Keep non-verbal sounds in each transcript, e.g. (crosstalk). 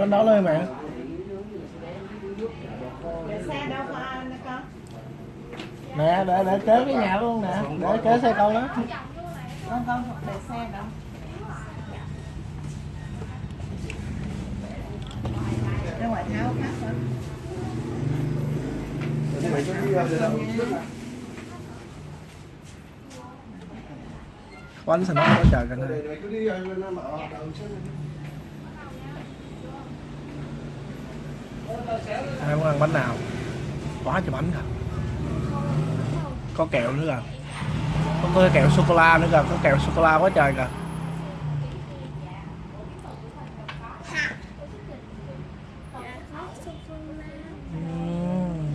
nó con đó lên mẹ để nè, để để kế cái nhà luôn nè. Để kế xe con đó. Con con để xe đâu ra ngoài tháo khác thôi mày cho đi sao nó có chờ cần Để- để cứ đi rồi nó mở đầu chứ ai muốn ăn bánh nào? Quá trời bánh kìa có kẹo nữa à? kìa có cái kẹo sô cô la nữa kìa, có kẹo sô cô la quá trời kìa Ừm.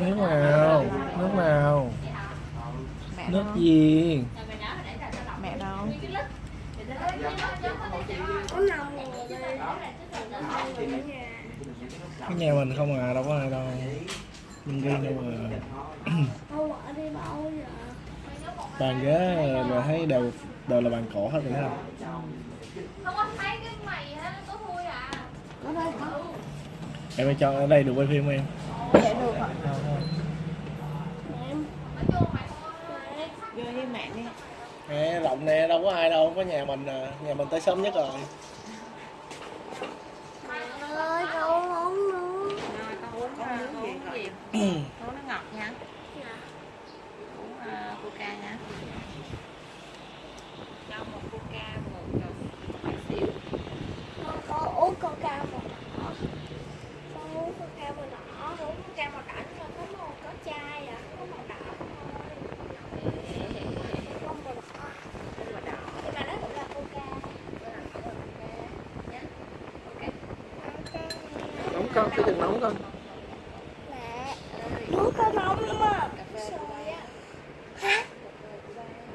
nước nào nước nào mẹ nước đâu gì mẹ đâu cái nhà mình không à đâu có ai đâu mình riêng đâu mà bàn ghế là thấy đều đều là bàn cổ hết rồi thấy không Không có thấy cái mày có thui à. có đây có em ơi cho ở đây được quay phim em? Để được vô mày thôi. vô với mẹ đi. Nè rộng nè đâu có ai đâu có nhà mình à. Nhà mình tới sớm nhất rồi. Rồi con uống con uống gì? uống nó ngọt nha coca nha. Cho một coca một uh, xíu. Con uống coca màu đỏ con uống coca màu đỏ uống coca màu đỏ nhưng mà có màu có chai à có màu đỏ không nóng con cái chừng nóng con mẹ nước có nóng. mà sôi á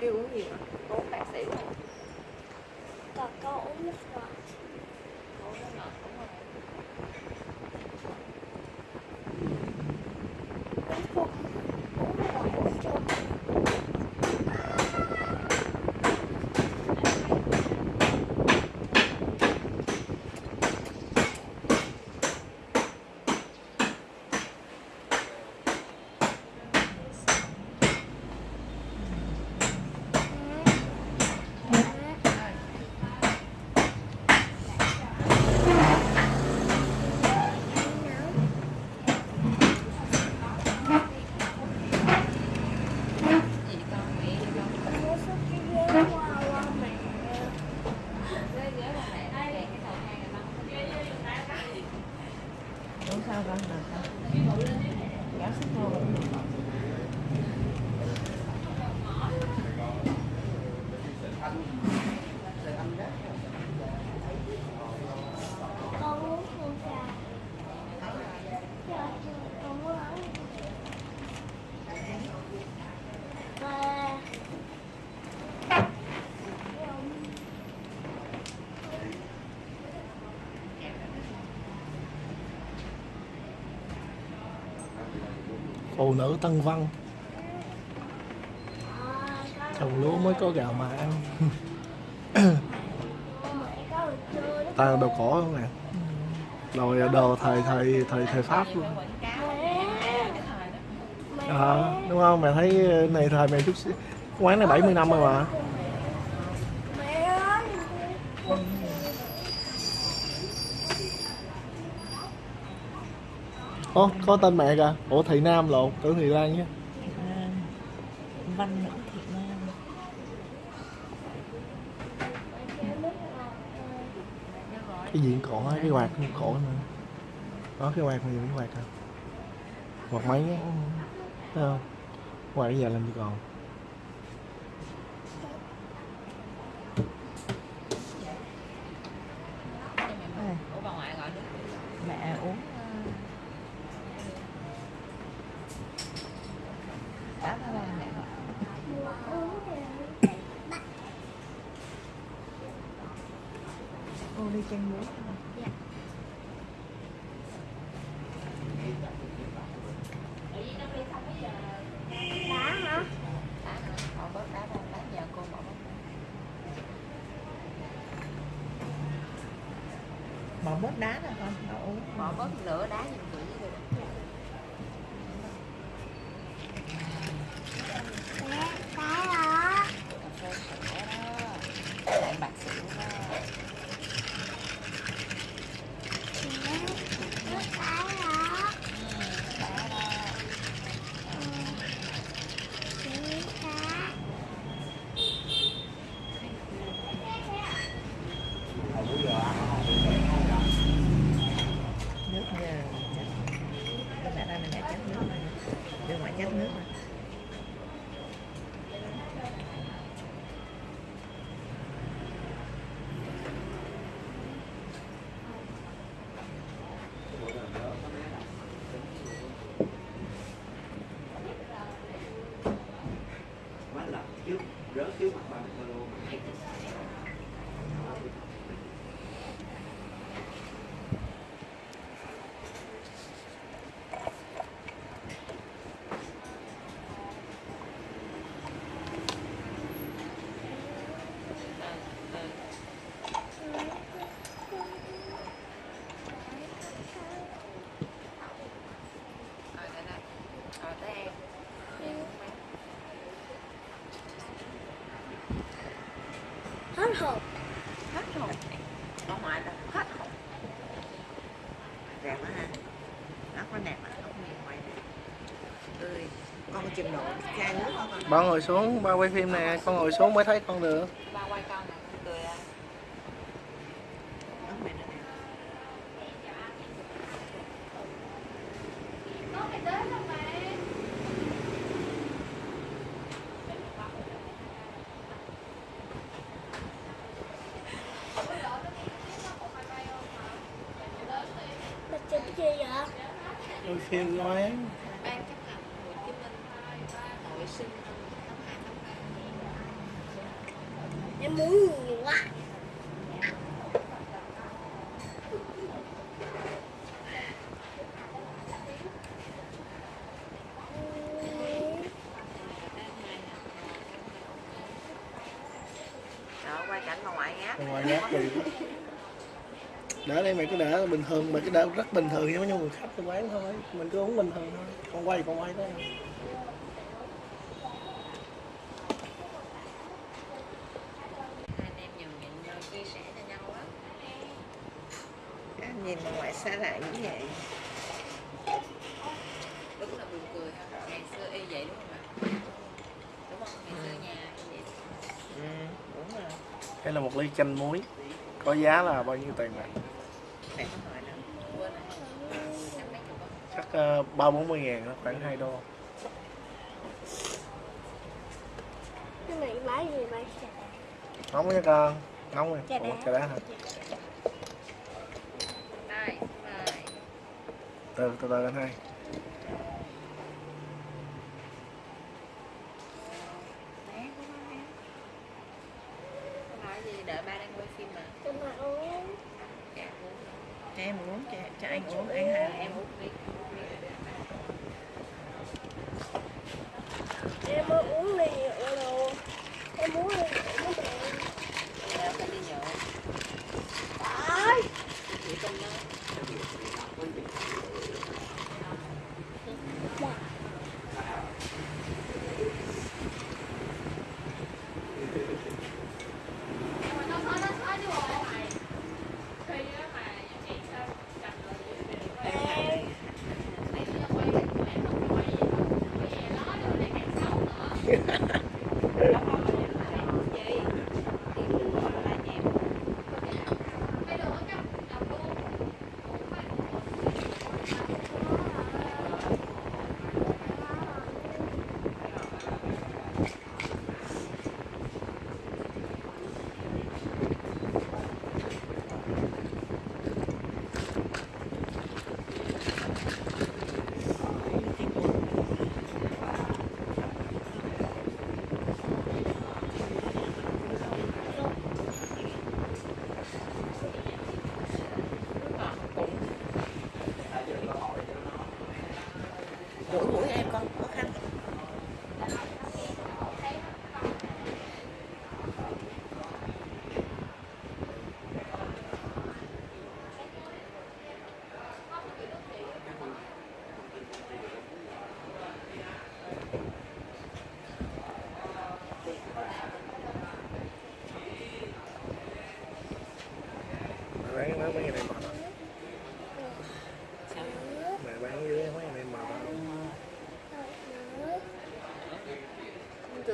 đi uống gì mà uống bạc xỉu còn con uống nước ngọt uống nó ngọt đúng rồi uống chung uống nước ngọt uống chung gì con mẹ gì con uống số cái ghế qua qua mẹ ghế ghế là mẹ đây cái đầu hai ngày năm uống sao con được không gáo sức vô con uống coca Dạ, con muốn uống Và phụ nữ tân văn. Trồng lúa mới có gạo mà ăn. Ta đồ cổ không nè. Rồi đồ thời thời thời thời pháp luôn. À, đúng không? Mẹ thấy này thời mẹ chút xíu quán này 70 năm rồi mà mẹ ơi Ồ, có tên mẹ kìa. Ủa thị nam lộn tưởng thị lan chứ Nam Văn Nữ Thiện Nam. Cái gì cũng cổ á, cái quạt cũng cổ nữa. Đó cái quạt này cái quạt à. Quạt máy á thấy không? Quạt bây giờ làm gì còn hồn hết hồn ở ngoài là hết hồn đẹp quá ha nó có đẹp mà không nhìn ngoài đẹp tươi con chừng nổi chai nước không con ngồi xuống ba quay phim nè con ngồi xuống mới thấy con được ba quay con nè con cười à nước mày nó đẹp Có mày tới rồi mày. là chụp gì vậy quay phim nói ban chấp hành Hồ Chí Minh hội sinh năm hai năm ba em muốn nhiều quá đó quay cảnh bà ngoại ngáp Bà ngoại ngáp gì để đây mày cứ để bình thường mày cứ để rất bình thường giống như người khách đi quán thôi. Mình cứ uống bình thường thôi con quay con quay thôi hai anh em nhường nhịn nhau chia sẻ cho nhau á. Các anh nhìn bà ngoại xa lạ như vậy. Đúng là buồn cười ha ngày xưa y vậy đúng không ạ? Đúng không? Ngày xưa nhà y vậy. Ừ đúng rồi. Đây là một ly chanh muối. Có giá là bao nhiêu tiền này để con hỏi nữa quên rồi năm mấy chục không chắc ờ, ba bốn mươi ngàn đó, khoảng 2 đô. Cái này bán gì vậy? Nóng nha con nóng rồi Trà Ủa, đá. trà đá. Hả từ từ từ anh hai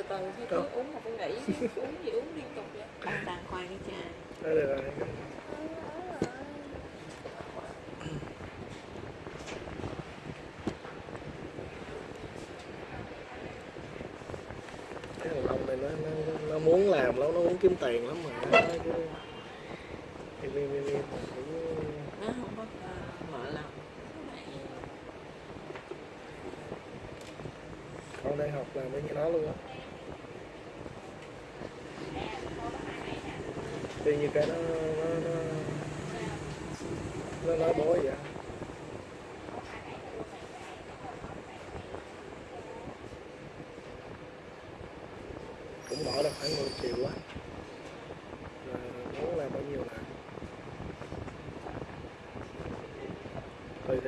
từ thôi chứ uống mà tôi nghĩ uống gì uống liên tục vậy? Đang đàng khoai đi cha. Đó được rồi cái thằng ông này nó, nó, nó muốn làm lắm nó muốn kiếm tiền lắm mà.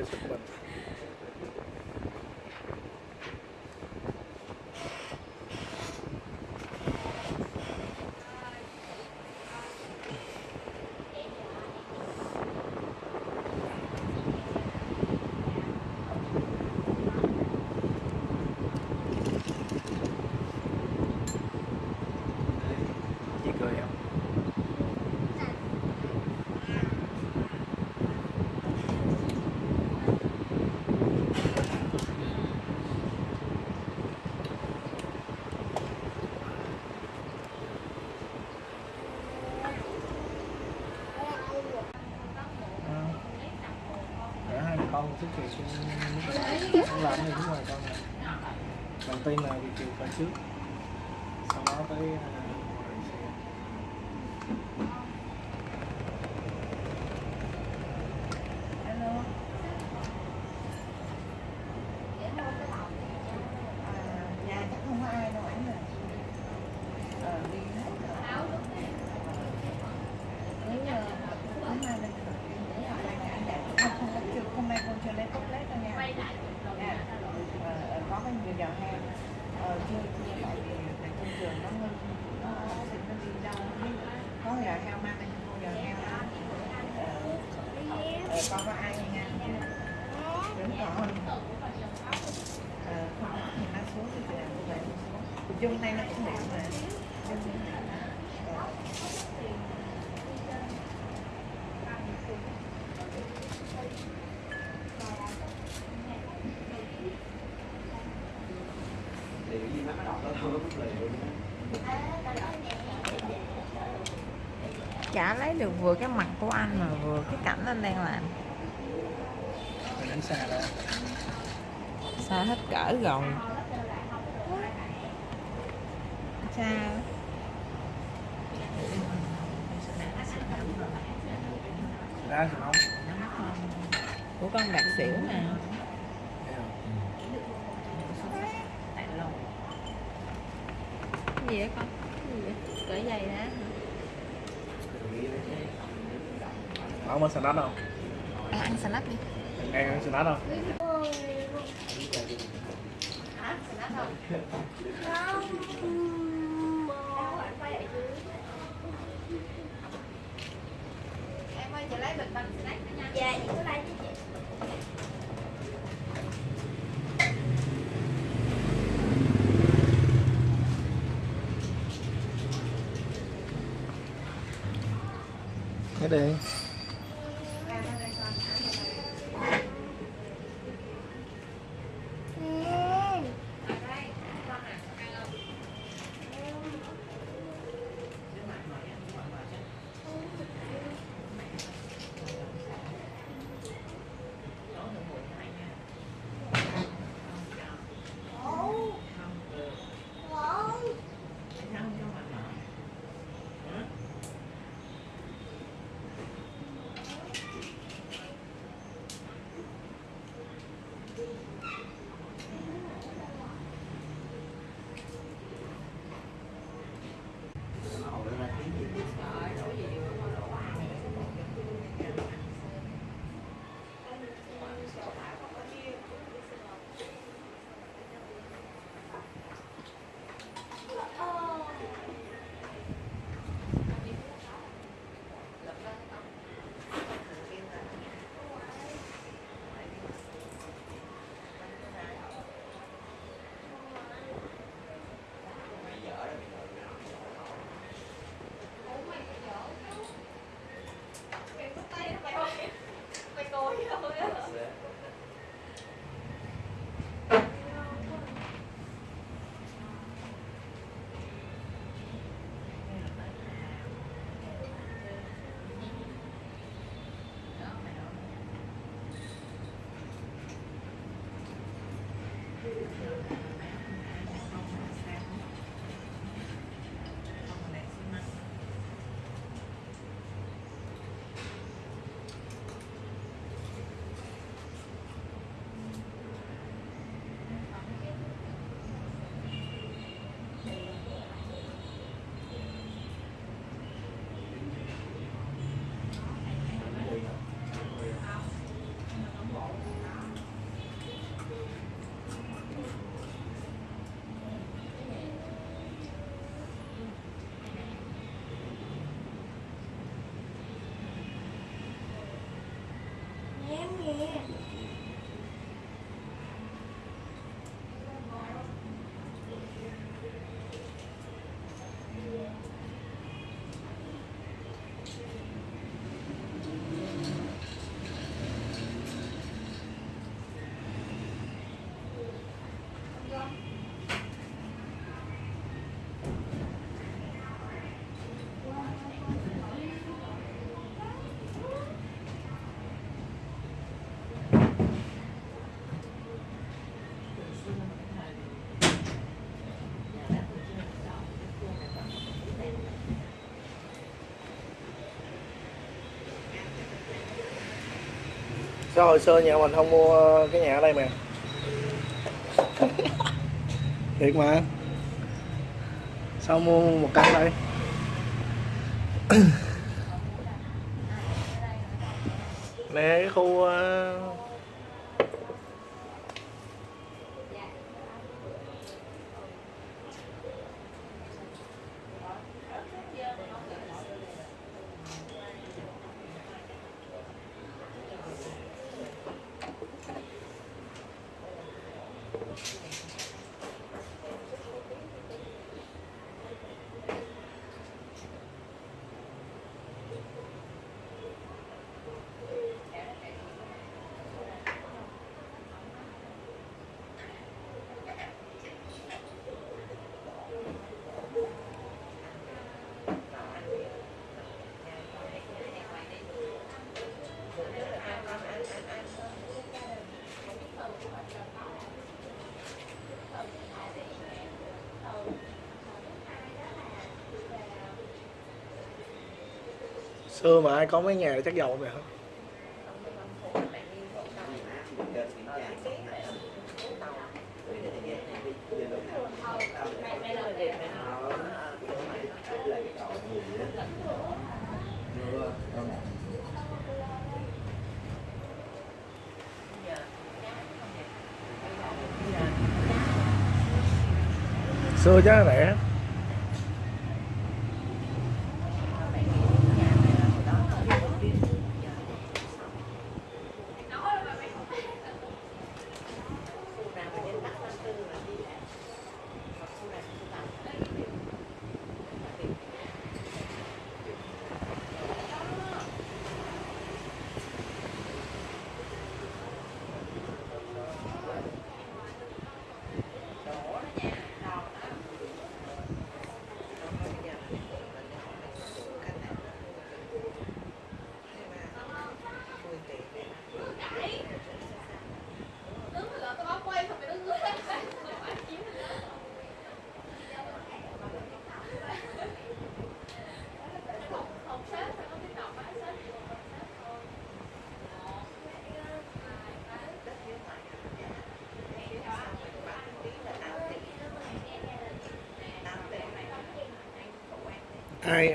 participate. chả lấy được vừa cái mặt của anh mà vừa cái cảnh anh đang làm. Xa xa hết cỡ rồi xa snack không? À, ăn snack đi Em ăn snack không? Hả? Snack không? Không Em ơi, chị lấy bịch bằng snack nữa nha Dạ, chị cứ lấy cho cái đây Yeah. sao hồi xưa nhà mình không mua cái nhà ở đây mà. (laughs) Thiệt mà. Sao mua một căn đây? (coughs) Nè cái khu ờ, xưa mà ai có mấy nhà chắc giàu mày hả? Xưa chắc rẻ.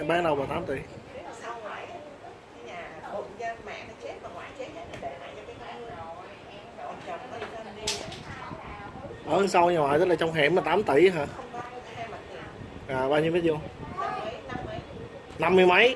bán đâu mà 8 tỷ? Ở sau nhà ngoại tức là trong hẻm mà 8 tỷ hả? À bao nhiêu mét vuông? Năm mươi mấy?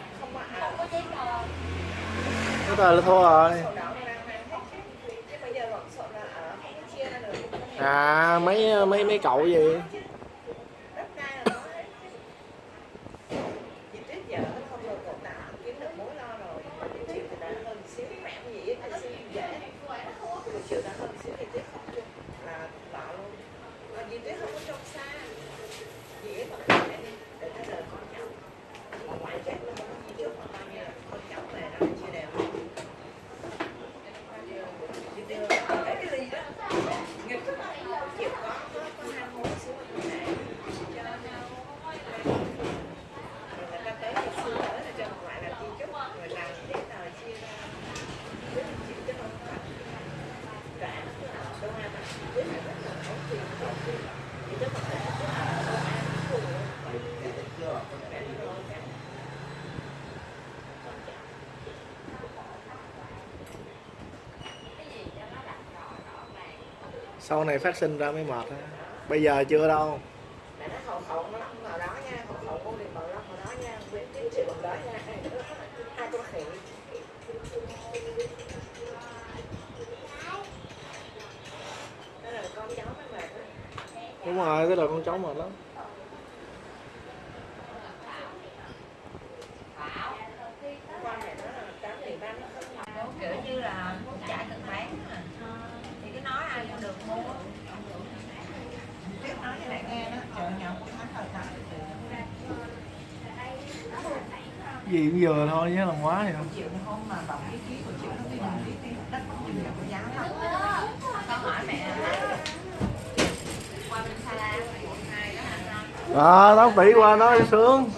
Bây giờ là thua rồi. À mấy mấy mấy cậu gì? Sau này phát sinh ra mới mệt á bây giờ chưa đâu Mẹ nó hậu hậu nó vào đó nha, hậu hậu con liền vào đó vào đó nha, Nguyễn Tiến Triệu vào đó nha. Hai con khỉ. Đó là con cháu nó mệt đó. đúng rồi cái đời con cháu mệt lắm Con này nó là tám tiền ba nó không kiểu như là muốn chạy tự bán mà thì cứ nói ai cũng được mua biết nói với lại nghe đó, trời nhau cũng thắng rồi thật. gì cũng vừa thôi nhớ lòng quá vậy Chịu nó không mà bọc cái ký của chịu nó đi bằng cái cái đất chịu là có giá lắm. con hỏi mẹ là qua bên Sa La quận hai đó hả con à tỷ qua nó sướng.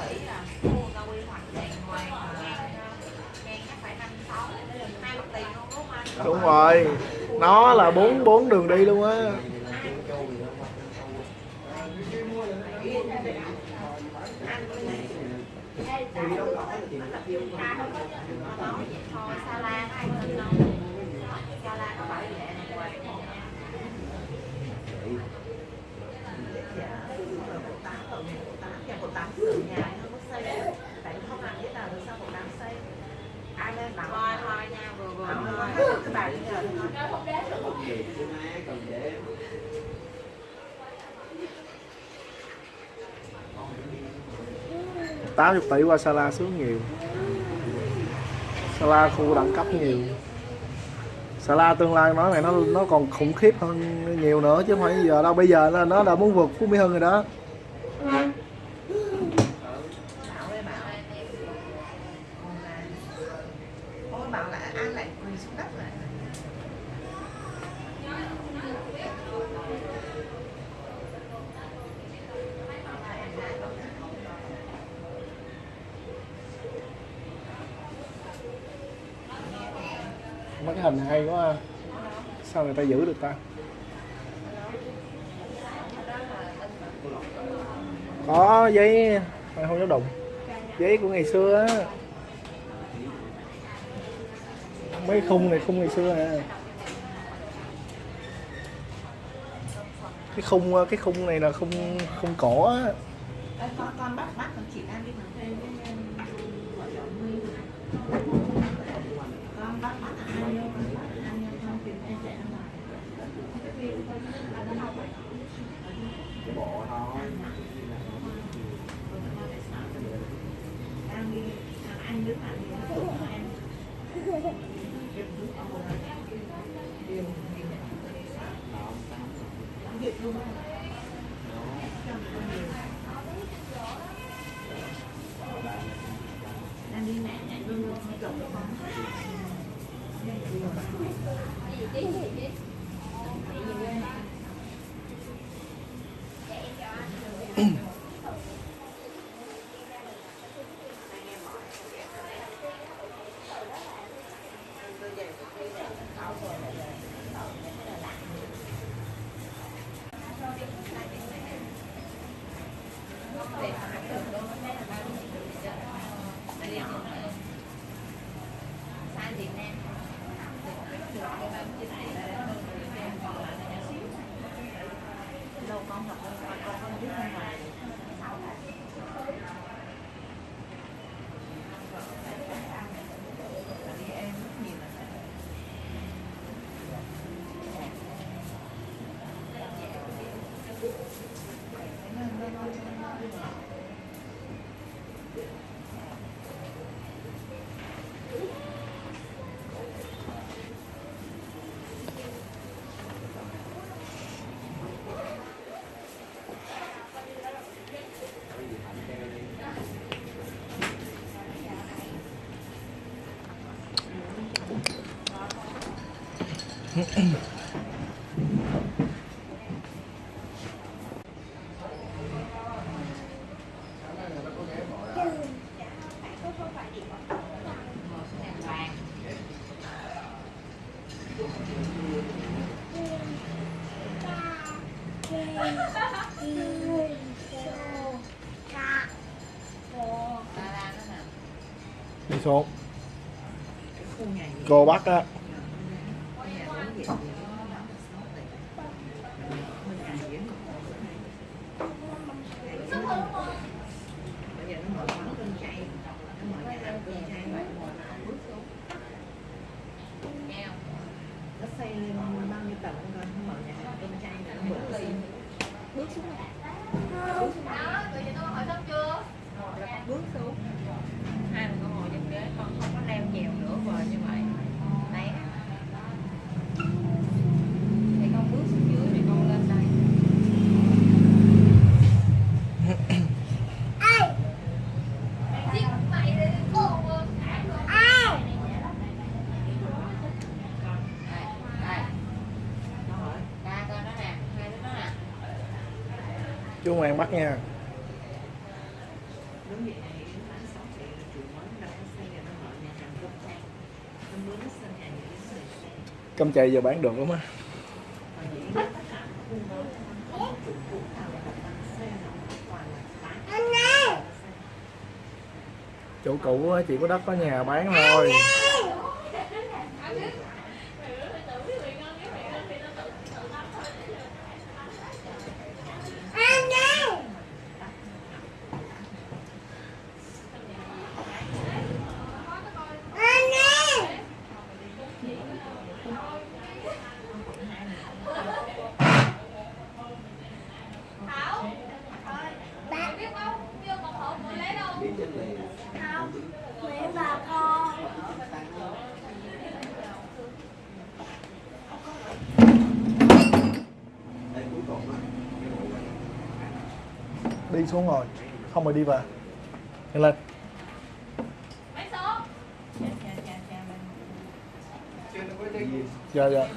Đúng rồi. Nó là bốn bốn đường đi luôn á. Hãy subscribe cho kênh Ghiền Mì Gõ luôn không bỏ lỡ những video hấp dẫn 80 tỷ qua Sala xuống nhiều. Sala khu đẳng cấp nhiều. Sala tương lai nói này, nó nó còn khủng khiếp hơn nhiều nữa chứ không phải giờ đâu. Bây giờ nó nó đã muốn vượt Phú Mỹ Hưng rồi đó. Mấy cái hình này hay quá ha. sao người ta giữ được ta? Có giấy mày không dám đụng? Giấy của ngày xưa á. Mấy khung này, khung ngày xưa à. Cái khung cái khung này là khung khung cổ á. Con con bắt bắt con chị ăn đi mà. Đi xuống. Cô bắt á. nó xây lên bao nhiêu tầng không rồi mở nhà hàng bên trai là nó lên bước xuống bước xuống đó tôi cho tôi hỏi thấp chưa? Rồi là bước xuống. Hai người con ngồi trên ghế con không có leo nhiều nữa rồi như vậy. ngoan bắt nha. Cơm chày giờ bán được lắm á. Chủ cũ chỉ có đất có nhà bán thôi. đi xuống ngồi, không rồi đi về. Đi lên. Dạ dạ.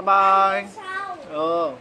拜拜。哦。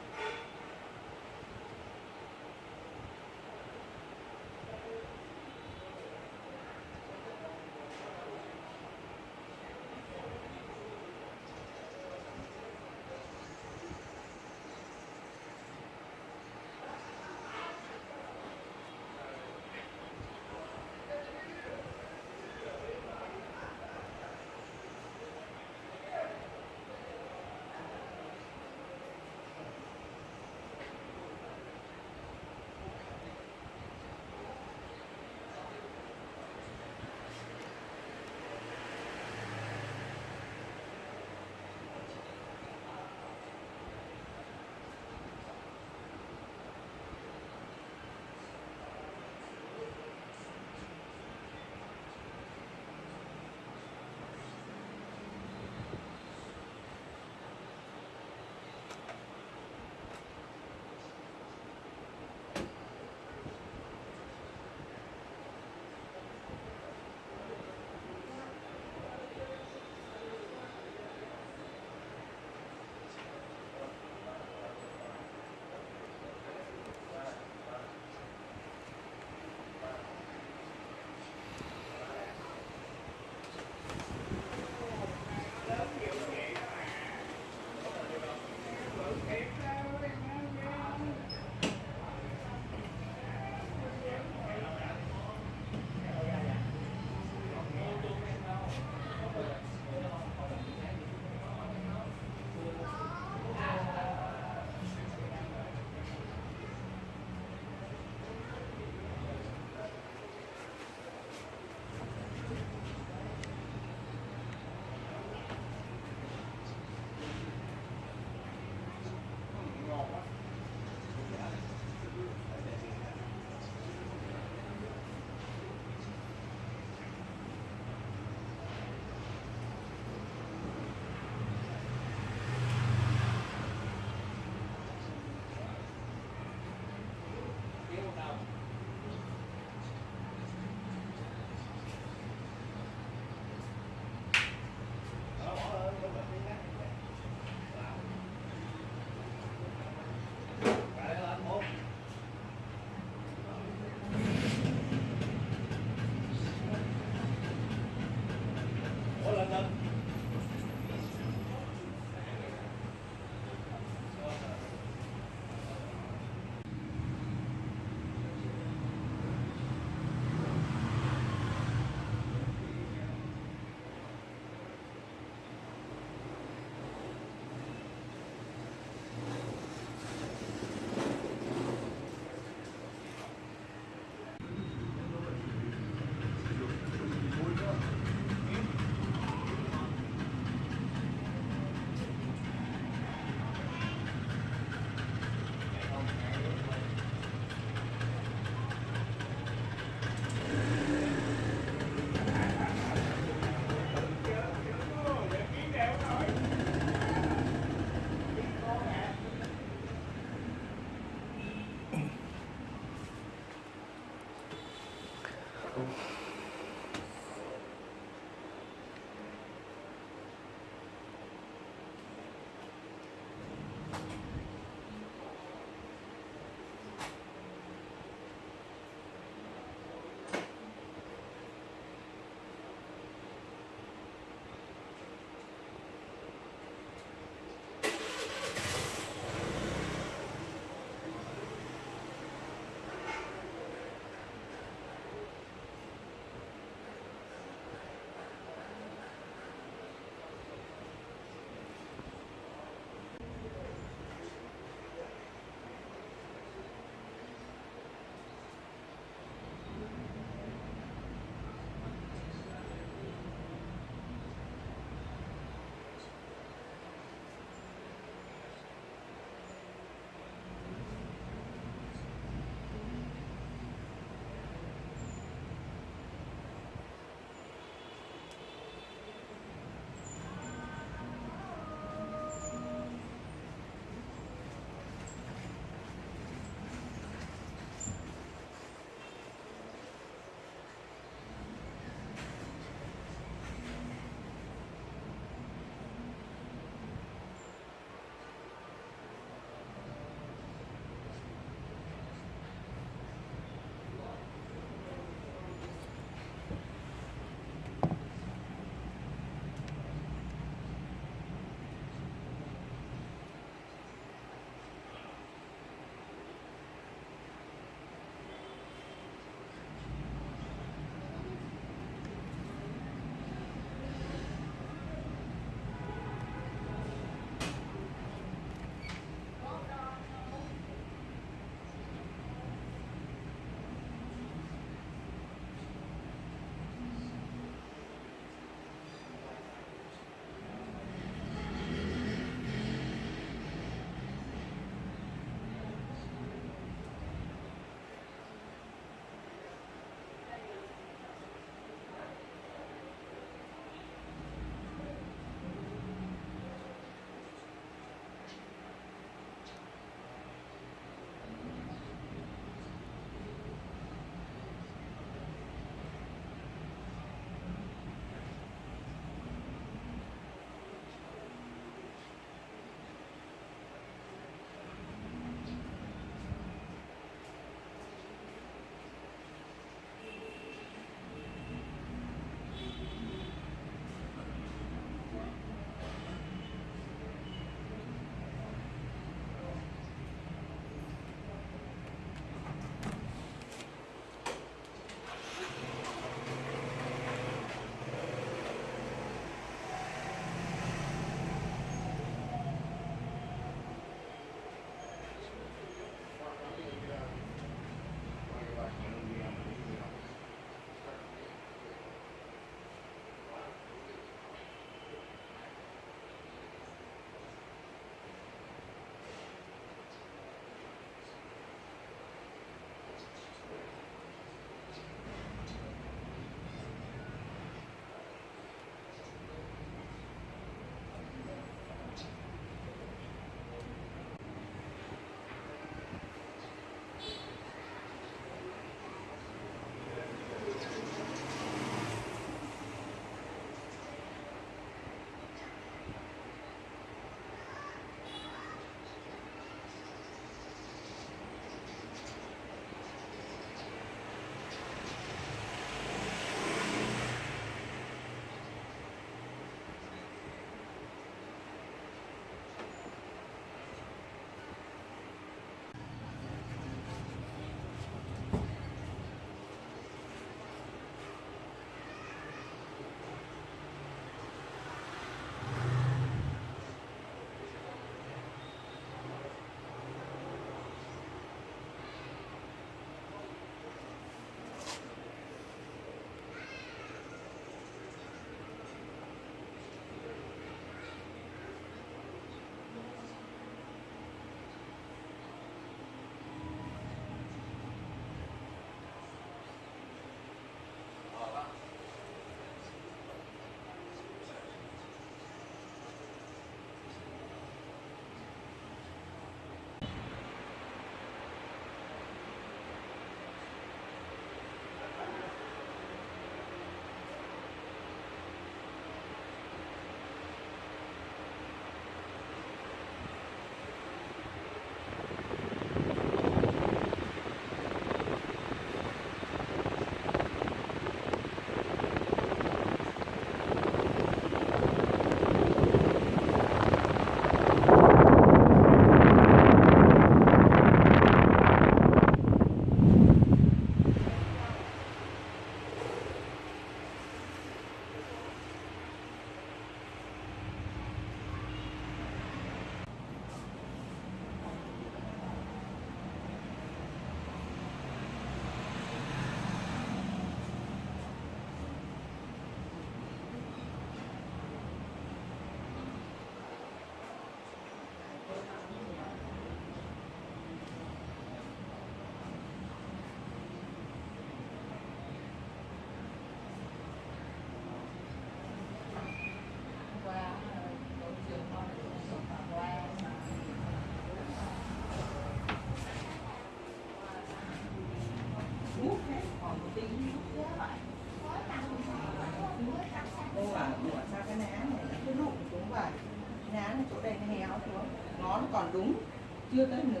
Chưa tới nửa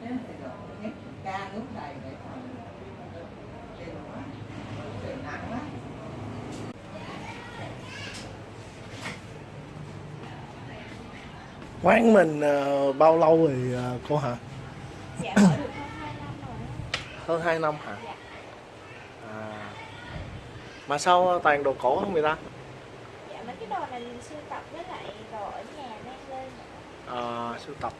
thế là phải đổ hết ca nước đầy để phòng. Trời quá. Lắm quán mình ờ, bao lâu rồi ờ, cô hả? Dạ được hơn 2 năm rồi hơn 2 năm hả? Dạ. à. Mà sao toàn đồ cổ không người ta dạ mấy cái đồ này mình sưu tập với lại đồ ở nhà mang lên nữa. à, sưu tập.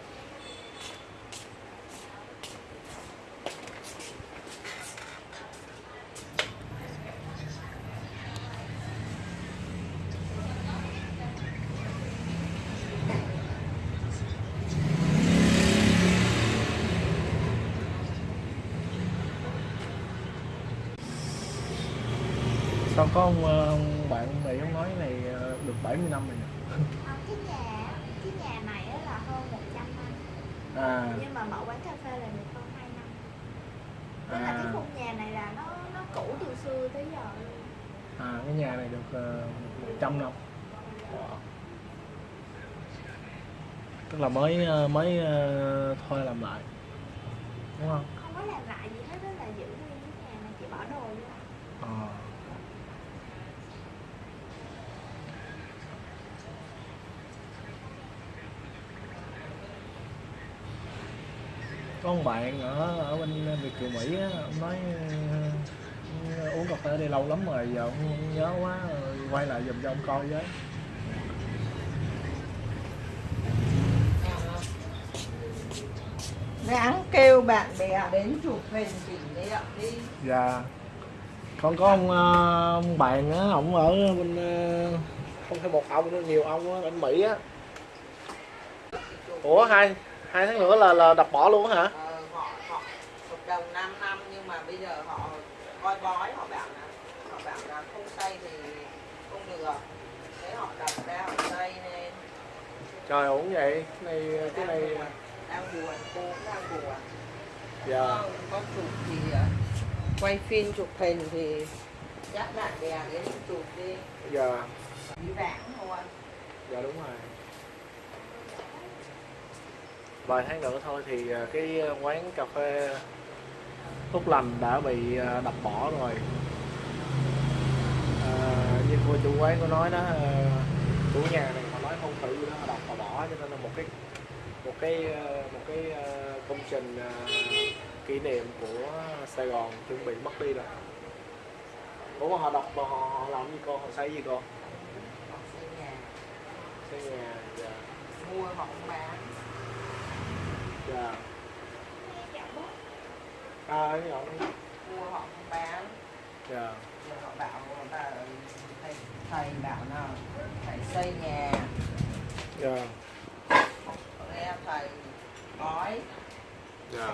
Sao có ông, ờ, ông bạn này ông nói này ờ, được 70 năm rồi nhỉ À, cái nhà cái nhà này á là hơn 100 năm à nhưng mà mở quán cà phê là được hơn 2 năm tức là cái à, khung nhà này là nó nó cũ từ xưa tới giờ luôn à cái nhà này được 100 năm. Tức là mới ờ, mới ờ, thuê làm lại. Đúng không? Không có làm lại gì hết đó là giữ nguyên cái nhà này chỉ bỏ đồ vô Ờ. có một bạn ở ở bên Việt Kiều Mỹ á, ông nói uống cà phê ở đây lâu lắm rồi giờ ông không nhớ quá quay lại giùm cho ông coi với. Ráng kêu bạn bè đến chụp hình kỷ niệm đi. Dạ. Con có ông, ờ, ông bạn á ông ở bên ờ, không phải một ông nữa nhiều ông á bên Mỹ á. Ủa hai hai tháng nữa là là đập bỏ luôn hả? Ờ, họ họ hợp đồng 5 năm nhưng mà bây giờ họ coi bói họ bảo là họ bảo là không xây thì không được thế họ đập ra họ xây nên trời ổn vậy? Này cái này đang buồn cô đang buồn. Dạ. Có, có chụp thì ờ, quay phim chụp hình thì dắt bạn bè đến chụp đi. Dạ. Đi vãng thôi. Dạ đúng rồi. Vài tháng nữa thôi thì à, cái quán cà phê Tốt lành đã bị đập bỏ rồi. À, như cô chủ quán có nói đó chủ nhà này tự đó họ đập họ bỏ cho nên là một cái một cái một cái à, công trình à, kỷ niệm của Sài Gòn chuẩn bị mất đi rồi. Ủa họ đập mà họ, họ làm gì cô? Họ xây gì cô? Họ xây nhà. Xây nhà dạ. Mua họ bán. Dạ. Bố à giọng mua họ bán. Dạ. Rồi họ bảo là thầy, thầy bảo là phải xây nhà dạ. Nghe thầy nói dạ.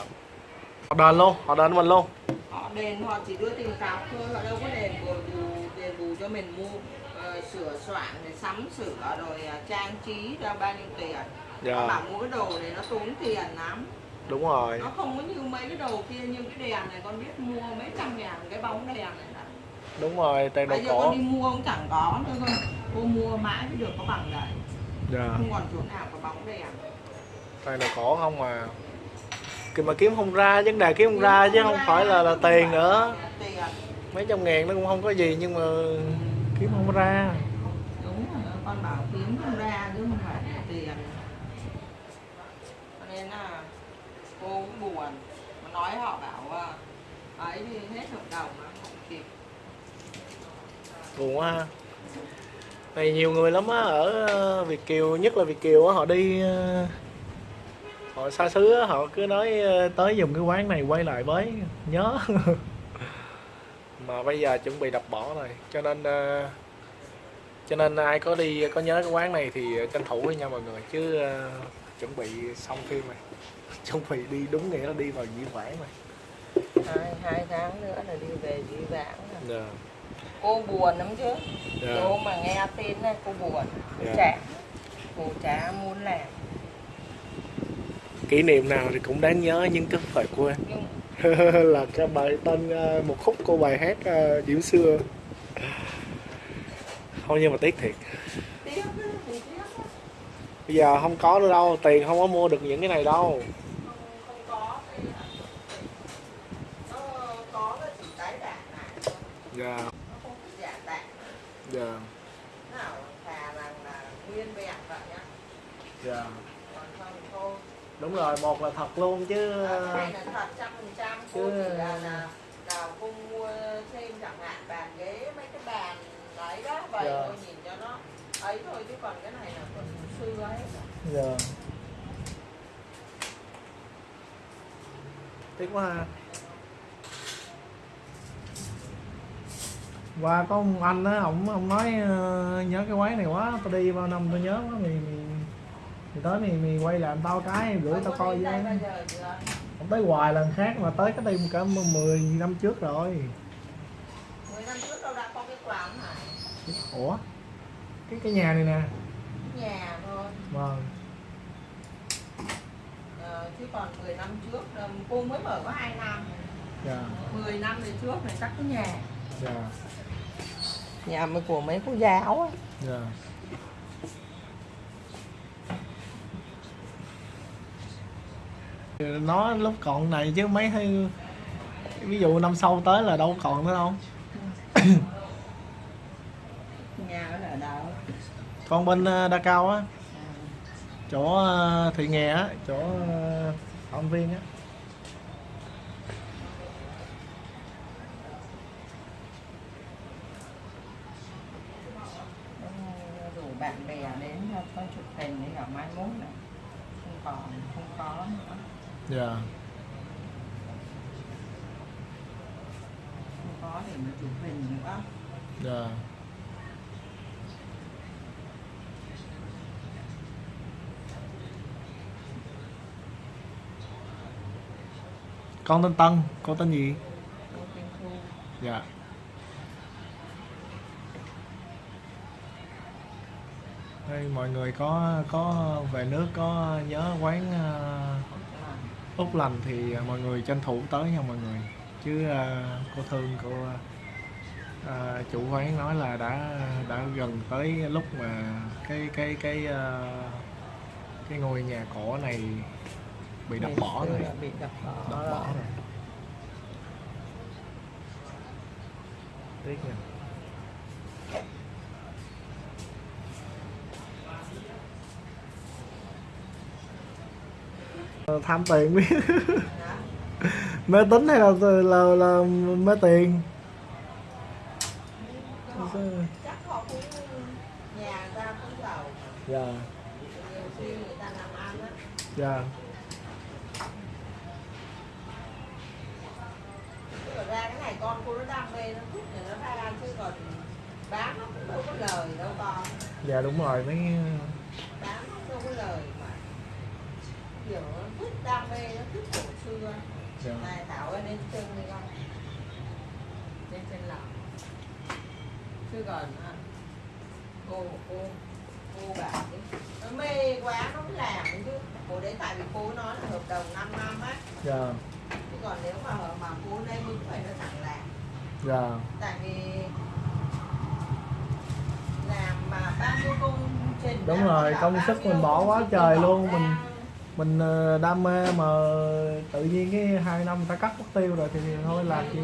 Họ đền luôn họ đền mình luôn họ đền họ chỉ đưa tiền cọc thôi. Họ đâu có đền bù bù đền bù cho mình mua ờ, sửa soạn rồi sắm sửa rồi ờ, trang trí ra bao nhiêu tiền. Họ dạ bảo mua cái đồ này nó tốn tiền lắm. Đúng rồi. Nó không có như mấy cái đồ kia như cái đèn này con biết mua mấy trăm ngàn cái bóng đèn này đó. đúng rồi tiền đồ bây giờ cổ. con đi mua cũng chẳng có nữa cơ cô mua mãi mới được có bằng đấy dạ. Không còn chỗ nào có bóng đèn tiền đồ cổ không mà Kì mà kiếm không ra vấn đề kiếm không ra chứ không phải là là tiền nữa. tiền mấy trăm ngàn nó cũng không có gì nhưng mà kiếm không ra. Đúng rồi con bảo kiếm không ra chứ không phải là tiền. Cho nên là cô cũng buồn. Mà nói họ bảo à, ấy thì hết hợp đồng nó không kịp. Buồn quá ha này nhiều người lắm á ở ờ, Việt Kiều nhất là Việt Kiều á họ đi ờ, họ xa xứ á họ cứ nói ờ, tới dùng cái quán này quay lại với nhớ. (laughs) Mà bây giờ chuẩn bị đập bỏ rồi cho nên cho nên ai có đi có nhớ cái quán này thì tranh thủ với nhau mọi người chứ chuẩn bị xong phim này (laughs) chuẩn bị đi đúng nghĩa là đi vào diễn vãng rồi. Hai hai tháng nữa là đi về đi vãng rồi. dạ cô buồn lắm chứ. Dạ. Cô mà nghe tin này cô buồn. Dạ. chả cô chả muốn làm. Kỷ niệm nào thì cũng đáng nhớ nhưng cứ phải quên. (laughs) Là cái bài tên ờ, một khúc cô bài hát ờ, Diễm xưa. Không nhưng mà tiếc thiệt. Bây giờ không có nữa đâu tiền không có mua được những cái này đâu. Không dạ. Nào thà rằng là nguyên vẹn vậy nhá dạ. Còn không thôi. Đúng rồi một là thật luôn chứ. Cái này là thật trăm phần trăm. Chứ- là là nào cô mua thêm chẳng hạn bàn ghế mấy cái bàn đấy đó vậy Dạ. thôi nhìn cho nó ấy thôi chứ còn cái này là còn xưa ấy. Dạ. Tiếc quá ha qua có ông anh á ông ông nói ờ, nhớ cái quán này quá tao đi bao năm tao nhớ quá mày mày mày tới mày mày quay làm tao cái gửi tao coi với. Không tới hoài lần khác mà tới cái đây cả 10 năm trước rồi. 10 năm trước đâu đã có cái quán này ủa? Cái cái nhà này nè. Nhà thôi. Vâng. Ờ, chứ còn 10 năm trước ờ, cô mới mở có 2 năm. Dạ. 10 năm về trước này chắc cái nhà. Dạ nhà mới của mấy cô giáo á. Dạ. Nó lúc còn này chứ mấy hay ví dụ năm sau tới là đâu còn nữa đâu. (coughs) Nhà ở đâu? Còn bên ờ, đa cao á. Chỗ ờ, thị nghè á chỗ ờ, phạm viên á rủ bạn bè đến cho có chụp hình để gặp mai mốt này không còn không có dạ. Không có để mà chụp hình nữa dạ. Con tên Tân con tên gì? Dạ. Đây, mọi người có có về nước có nhớ quán ờ, Úc lành thì ờ, mọi người tranh thủ tới nha mọi người. Chứ ờ, cô thương cô ờ, chủ quán nói là đã đã gần tới lúc mà cái cái cái ờ, cái ngôi nhà cổ này bị đập bỏ rồi. bị đập bỏ đập bỏ rồi. tiếc nha tham tiền biết. Mê tín hay là là, là mê tiền? Dạ. Dạ. Ra cái này con cô nó đam mê nó thích thì nó ra chứ còn bán nó cũng đâu có lời đâu con. Dạ đúng rồi mấy bán nó đâu có lời mà kiểu thích đam mê nó thích cổ xưa này thảo ơi đến chân đi con lên chân lòng chứ còn à, cô cô cô bảo đi nó mê quá nó mới làm chứ. Cô đấy tại vì cô nói là hợp đồng 5 năm á. Dạ. Chứ còn nếu mà mà cô đây mừng phải nó chẳng làm. Dạ. Tại vì làm mà bao nhiêu công trình Đúng rồi, công sức mình bỏ quá trời luôn, mình-. Mình ờ, đam mê mà tự nhiên cái hai năm ta cắt mất tiêu rồi thì thôi làm gì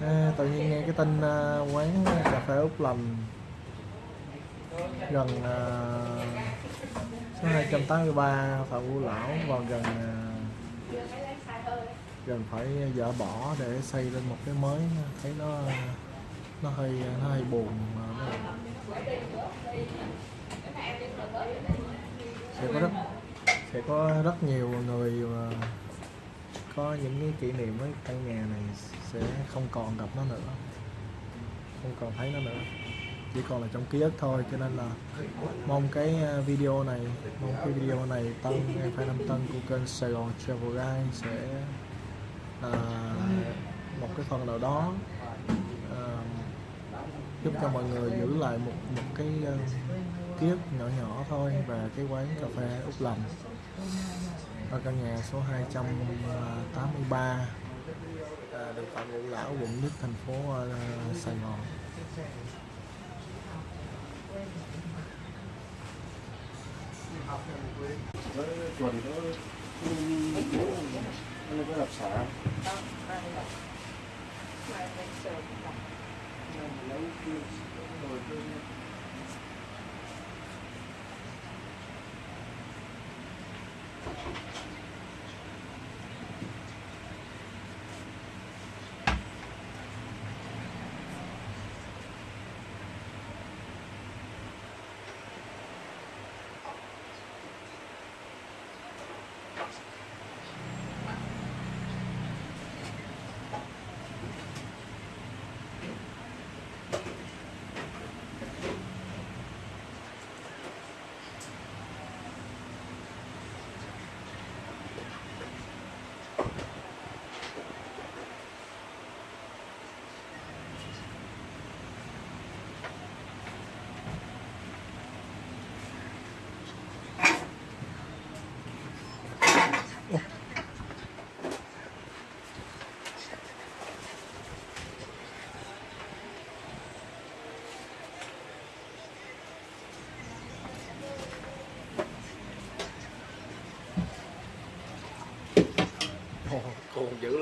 à? tự nhiên nghe cái tin ờ, quán cà phê úc lành gần uh, số 283 phạm ngũ lão và gần ờ, gần phải dỡ bỏ để xây lên một cái mới thấy nó nó hơi nó hơi buồn mà nó sẽ có rất sẽ có rất nhiều người mà có những cái kỷ niệm với căn nhà này sẽ không còn gặp nó nữa. Không còn thấy nó nữa. Chỉ còn là trong ký ức thôi cho nên là mong cái à, video này mong cái video này tân em phải năm tân của kênh Sài Gòn Travel Guide sẽ à, một cái phần nào đó giúp cho mọi người giữ lại một một cái uh, ký ức nhỏ nhỏ thôi và cái quán cà phê Úc Lành ở căn nhà số 283 à, đường Phạm Ngũ Lão quận nhất thành phố uh, Sài Gòn. với tuần đó nó có đó, đây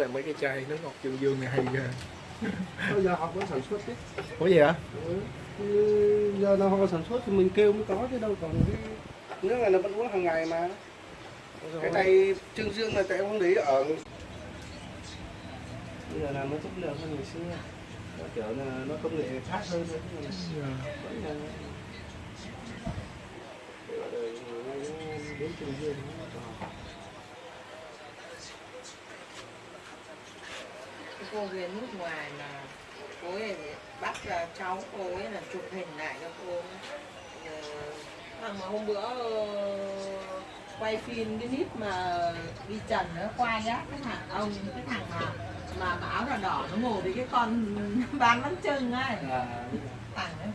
lại mấy cái chai nước ngọt trường dương này hay ghê bây giờ học có sản xuất đấy Ủa gì hả? Ừ. Giờ nào họ sản xuất thì mình kêu mới có chứ đâu còn cái nước này nó vẫn uống hàng ngày mà cái này trương dương là tại không để ở bây giờ làm nó chất lượng hơn ngày xưa nó kiểu là nó công nghệ khác hơn nữa Dạ. vẫn là là đến trương dương nó còn cái cô về nước ngoài mà cô ấy bắt là cháu cô ấy là chụp hình lại cho cô. Ờ, thằng mà hôm bữa ờ, quay phim cái clip mà đi trần nó quay á cái thằng ông cái thằng mà mà mà áo đỏ đỏ nó ngồi với cái con (laughs) bán bánh chưng ấy. À, thằng ấy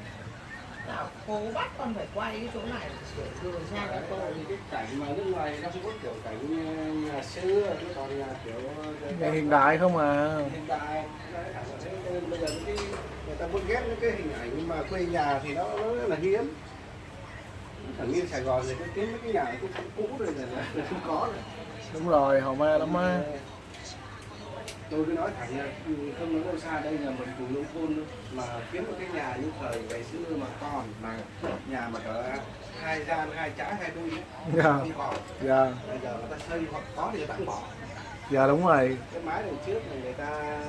cô bắt con phải quay cái chỗ này. Rồi rồi ra cho cô thì cái cảnh mà nước ngoài nó có kiểu cảnh như nhà xưa nó còn là kiểu Nghe hiện đại không à hiện đại bây giờ cái người ta muốn ghép những cái hình ảnh mà quê nhà thì nó, nó rất là hiếm thằng như Sài Gòn thì cứ kiếm mấy cái nhà cũ cũ rồi là, là không có rồi. Đúng rồi, hầu ma lắm á tôi cứ nói thẳng là ừ, không nói đâu xa đây là mình vùng nông thôn mà kiếm một cái nhà như thời ngày xưa mà còn mà nhà mà cỡ hai gian hai trái hai đuôi ấy, Dạ, không còn dạ, bây giờ người ta xây hoặc có thì người ta cũng bỏ. Dạ đúng rồi. Cái mái đằng trước này người ta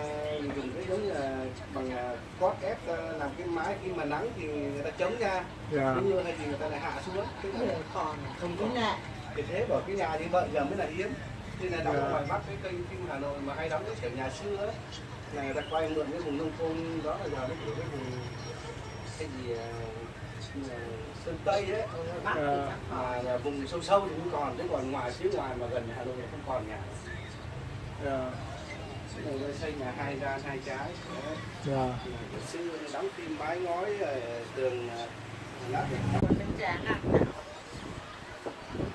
dùng cái giống như là bằng à, cốt ép à, làm cái mái khi mà nắng thì người ta chống ra. Dạ, cái mưa hay thì người ta lại hạ xuống cái còn không có nạ thì thế bảo cái nhà như vậy giờ mới là hiếm nên là đóng Dạ. ở ngoài bắc cái kênh phim hà nội mà hay đóng cái kiểu nhà xưa ấy là người ta quay mượn cái vùng nông thôn đó là giờ nó kiểu cái vùng cái gì à, như sơn tây đấy Dạ. còn mà là vùng sâu sâu thì cũng còn chứ còn ngoài phía ngoài mà gần hà nội thì không còn nhà dạ, Bây giờ xây nhà hai gian hai trái đấy. dạ Ngày xưa đóng phim mái ngói rồi tường à, lát được còn bên trán ăn nào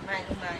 mày mày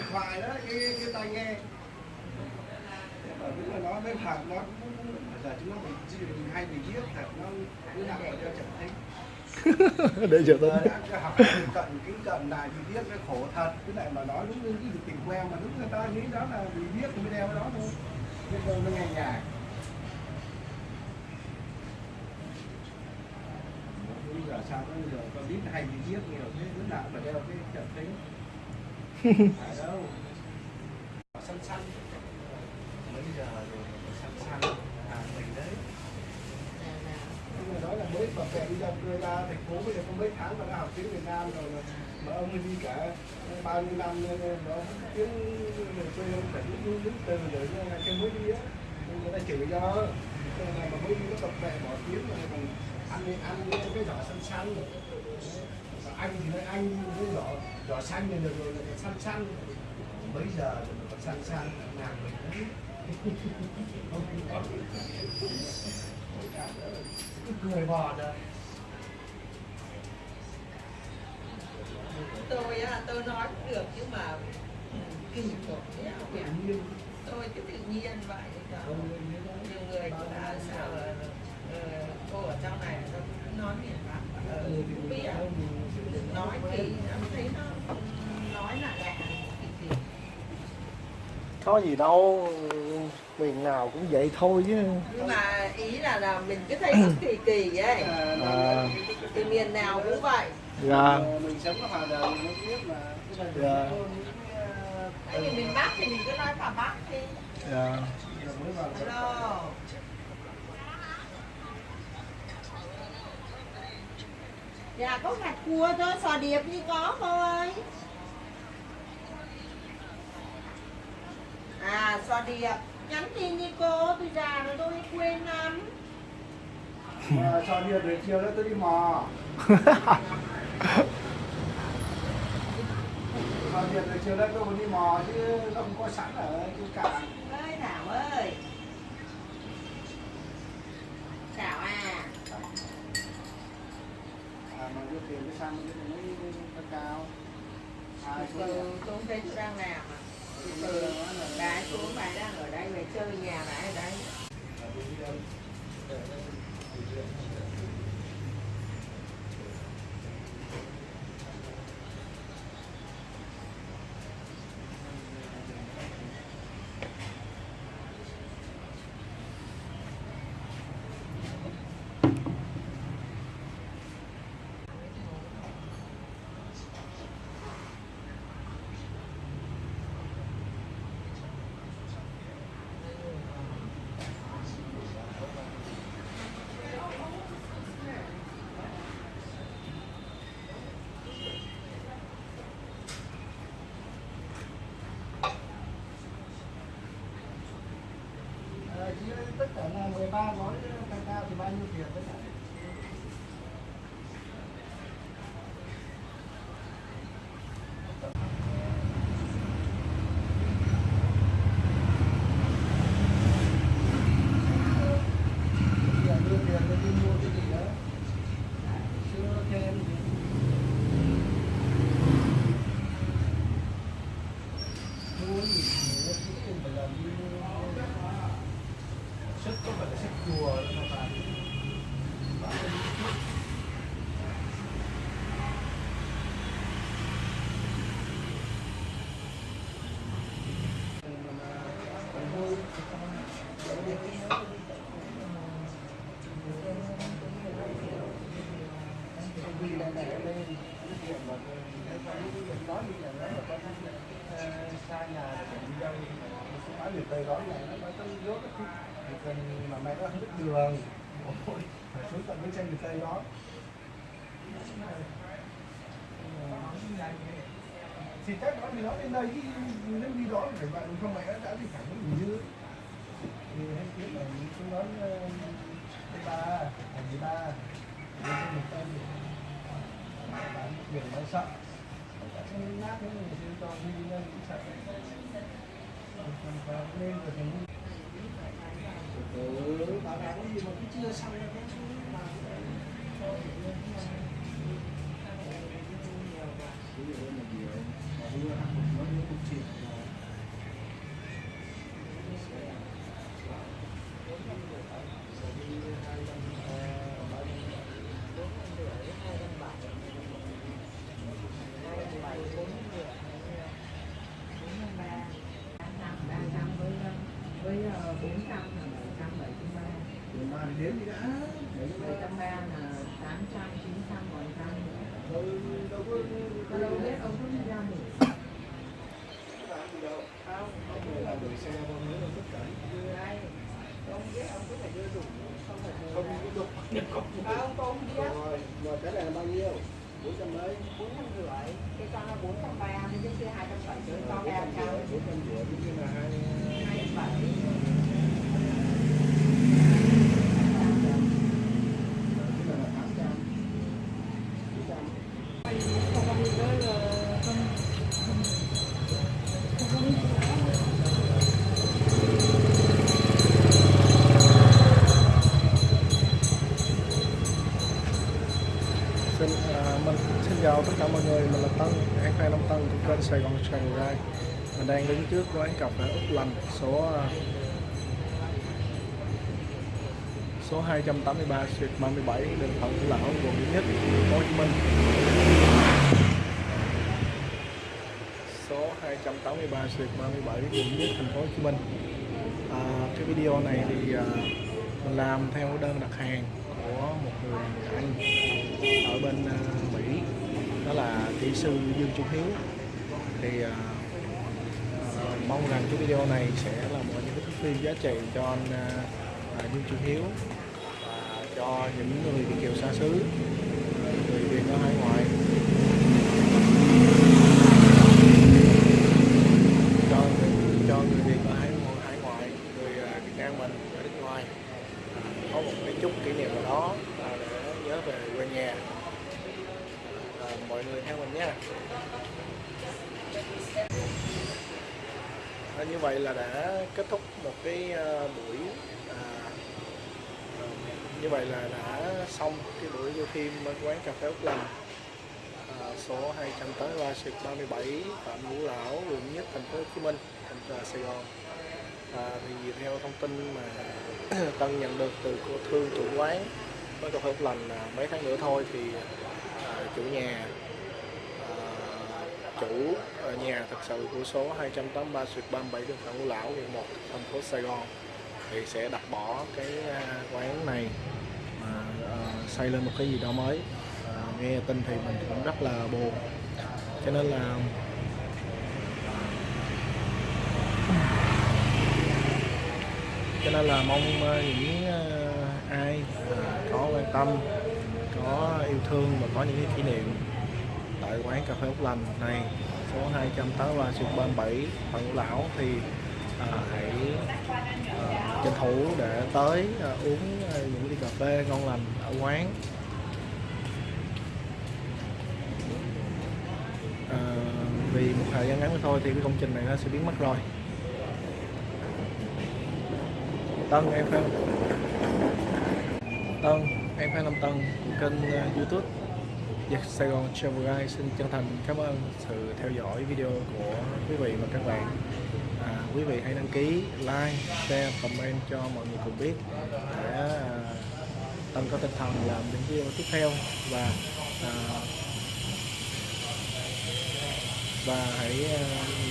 nó bên hàng nó giờ chúng nó bị mình hay bị giết thật nó (laughs) cứ nào mà đeo chậm thấy. Để tính đã học cận kính cận này bị giết nó khổ thật. Cái này mà nói đúng như cái tình quen mà đúng người ta nghĩ đó là bị giết thì mới đeo cái đó thôi. Bây giờ nó nghe nhạc. Bây giờ sao có giờ con biết hay bị giết nhiều thế nào cũng phải đeo cái chậm tính (laughs) phải đâu xanh xanh bây giờ rồi xanh xanh à mình đấy nhưng mà nói là mới tập về đi ra đưa ra bây giờ có mấy tháng mà đã học tiếng Việt Nam rồi mà, mà ông ấy đi cả bao nhiêu năm nên ông tiếng quê ông phải đứng đứng từ rồi nhưng mà cái mới đi á. Người ta chửi cho Thế là mà mới đi nó tập về bỏ tiếng rồi còn ăn ăn cái giỏ xanh xanh rồi, anh thì nói anh cái giỏ giỏ xanh này được rồi là xanh xanh bây giờ rồi còn xanh xanh nàng mình (laughs) không có. Cười bò rồi tôi á tôi nói cũng được nhưng mà kỳ nhiên tôi cứ tự nhiên vậy đó. nhiều người cũng đã sao là ờ, cô ở trong này nó nói miền Bắc ờ, thì cũng biết. Nói thì em thấy nó nói là lạ có gì đâu miền nào cũng vậy thôi chứ. Nhưng mà ý là là mình cứ thấy nó kỳ kỳ ấy. À, từ miền nào cũng vậy dạ. Ờ, mình sống ở Hà Nội mình biết mà. Cái này Dạ. cái, ờ, vì miền Bắc thì mình cứ nói phà Bắc đi. Dạ. Vào Hello. Dạ có gạch cua cho sò điệp như có cô ơi À sò điệp. Nhắn tin như cô Tôi già rồi tôi quên lắm. Mà cho đi rồi chiều đó tôi đi mò (laughs) Cho đi rồi chiều nay tôi còn đi mò chứ không có sẵn ở trên cạn ơi Thảo ơi Thảo à à, mà đưa tiền cái xăng cái này mới nó cao ai Từ cũng từ tôi không thấy tôi đang làm à Từ từ Bà xuống bà đang ở đây về chơi nhà bà ở đây ba gói cao cao thì bao nhiêu tiền? đấy chào tất cả mọi người, mình là Tân, hãng fan Nam Tân của kênh Sài Gòn Travel Guide. Mình đang đứng trước quán cà phê Úc Lành số à, số 283 Street 37 đường Phạm Ngũ Lão, quận Nhất, Hồ Chí Minh. Số 283 Street 37 quận Nhất, thành phố Hồ Chí Minh. À, cái video này thì à, mình làm theo đơn đặt hàng của một người anh ở bên à, đó là kỹ sư Dương Trung Hiếu. Thì uh, uh, mong rằng cái video này sẽ là một những cái thước phim giá trị cho anh uh, Dương Trung Hiếu và cho những người Việt kiều xa xứ người Việt ở hải ngoại cho người, cho người Việt ở hải, hải ngoại người à, Việt Nam mình ở nước ngoài à, có một cái chút kỷ niệm nào đó à, để nhớ về quê nhà à, mọi người theo mình nha à, như vậy là đã kết thúc một cái à, buổi à, à, như vậy là đã xong cái buổi vô phim ở quán cà phê Úc Lành à, số 283 Street 37 Phạm Ngũ Lão quận Nhất thành phố Hồ Chí Minh thành phố Sài Gòn à, thì theo thông tin mà (clears throat) Tân nhận được từ cô thương chủ quán. Với cà phê Lành là mấy tháng nữa thôi thì à, chủ nhà à, chủ ở nhà thật sự của số 283 xuyệt 37 đường Phạm Ngũ Lão quận 1 thành phố Sài Gòn thì sẽ đặt bỏ cái à, quán này mà à, xây lên một cái gì đó mới. À, nghe tin thì mình cũng rất là buồn. Cho nên là cho nên là mong ờ, những ờ, ai có quan tâm có yêu thương và có những cái kỷ niệm tại quán cà phê Úc Lành này số 283 Xuân 37 Phạm Ngũ Lão thì à, hãy à, tranh thủ để tới à, uống à, những ly cà phê ngon lành ở quán. À, vì một thời gian ngắn thôi thì cái công trình này nó sẽ biến mất rồi. Tân em fan Tân em fan Lâm Tân của kênh ờ, YouTube. Giặc Sài Gòn Travel Guide xin chân thành cảm ơn sự theo dõi video của quý vị và các bạn. À, quý vị hãy đăng ký like share comment cho mọi người cùng biết để à, Tân có tinh thần làm những video tiếp theo và à, và hãy ờ,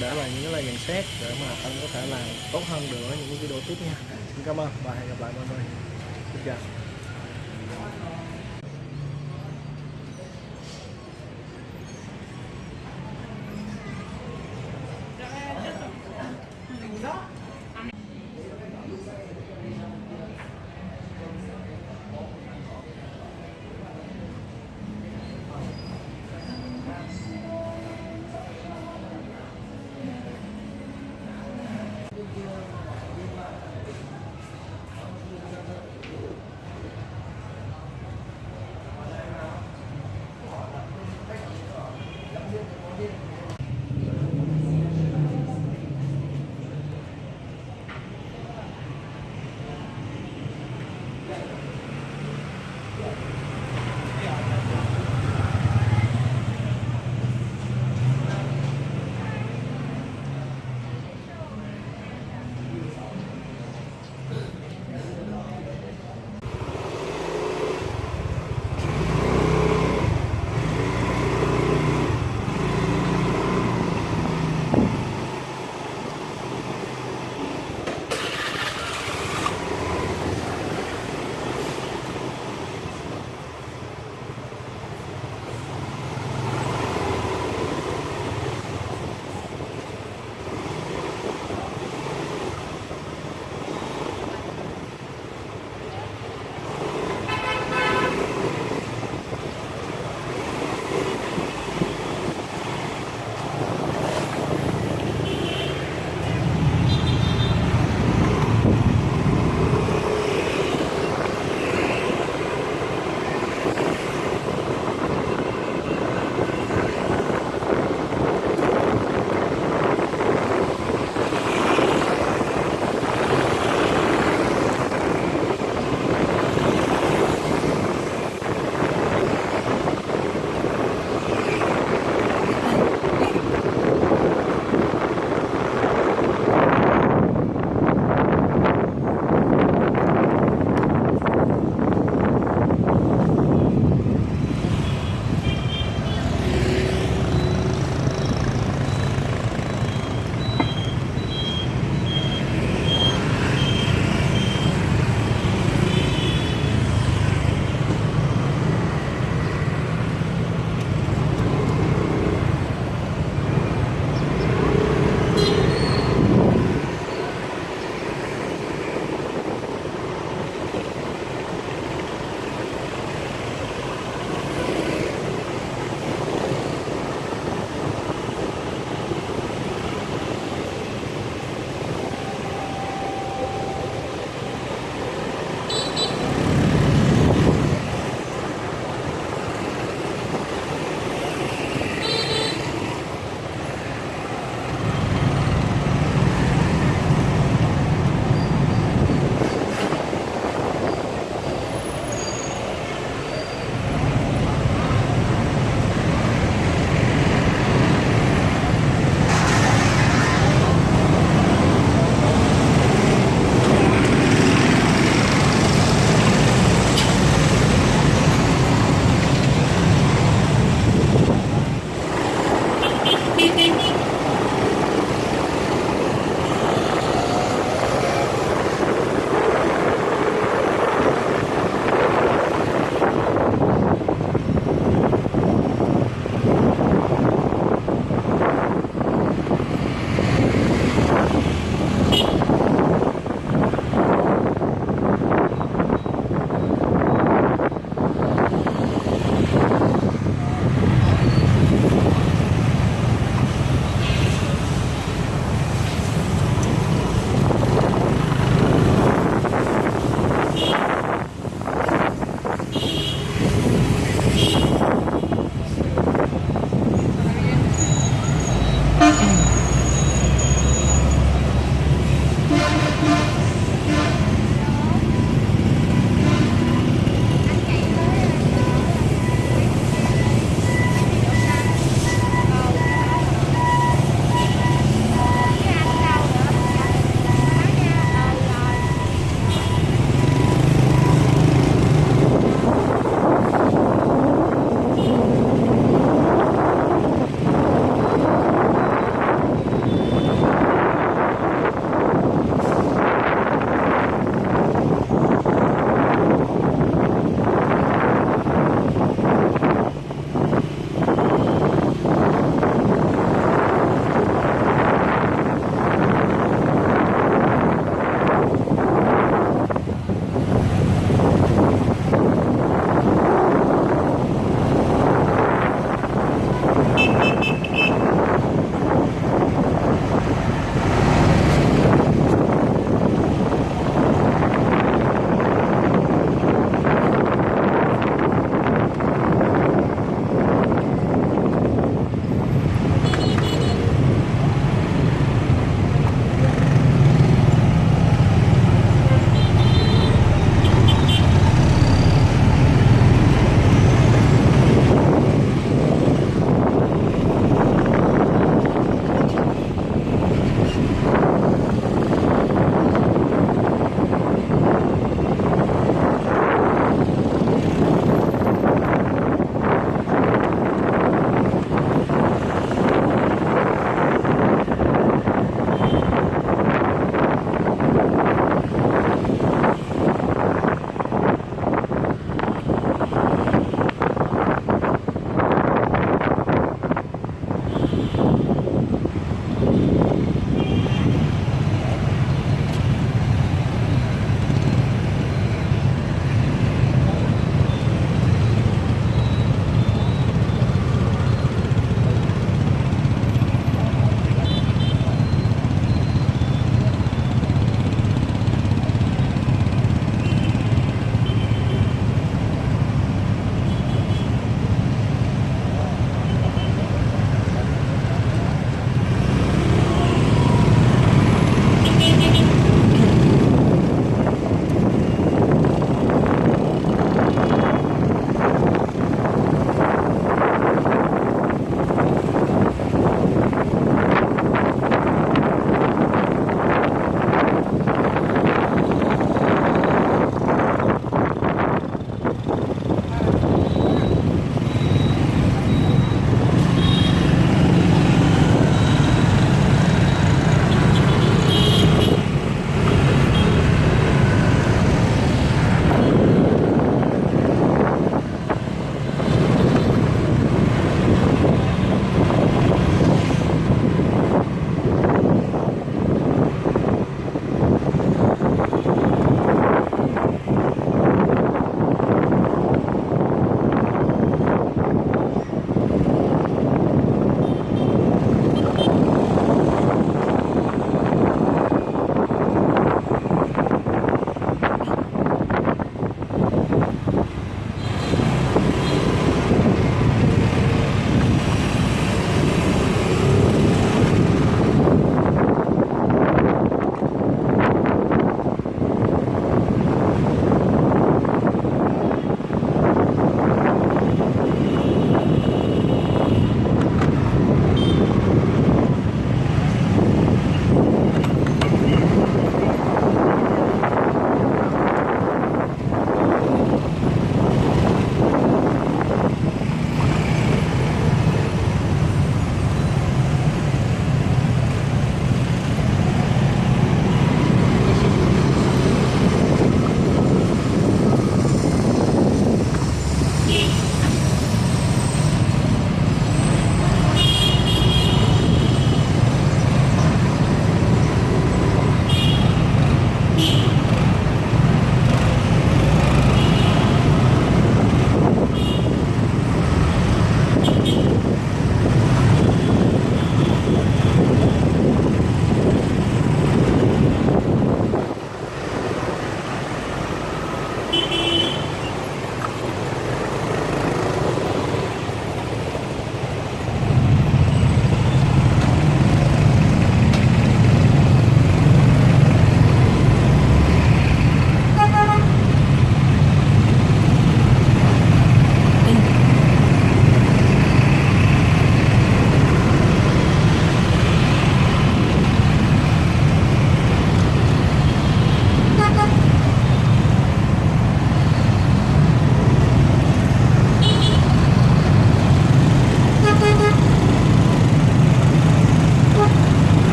để lại những cái lời nhận xét để mà anh có thể làm tốt hơn nữa những video tiếp nha. Xin cảm ơn và hẹn gặp lại mọi người. Xin chào.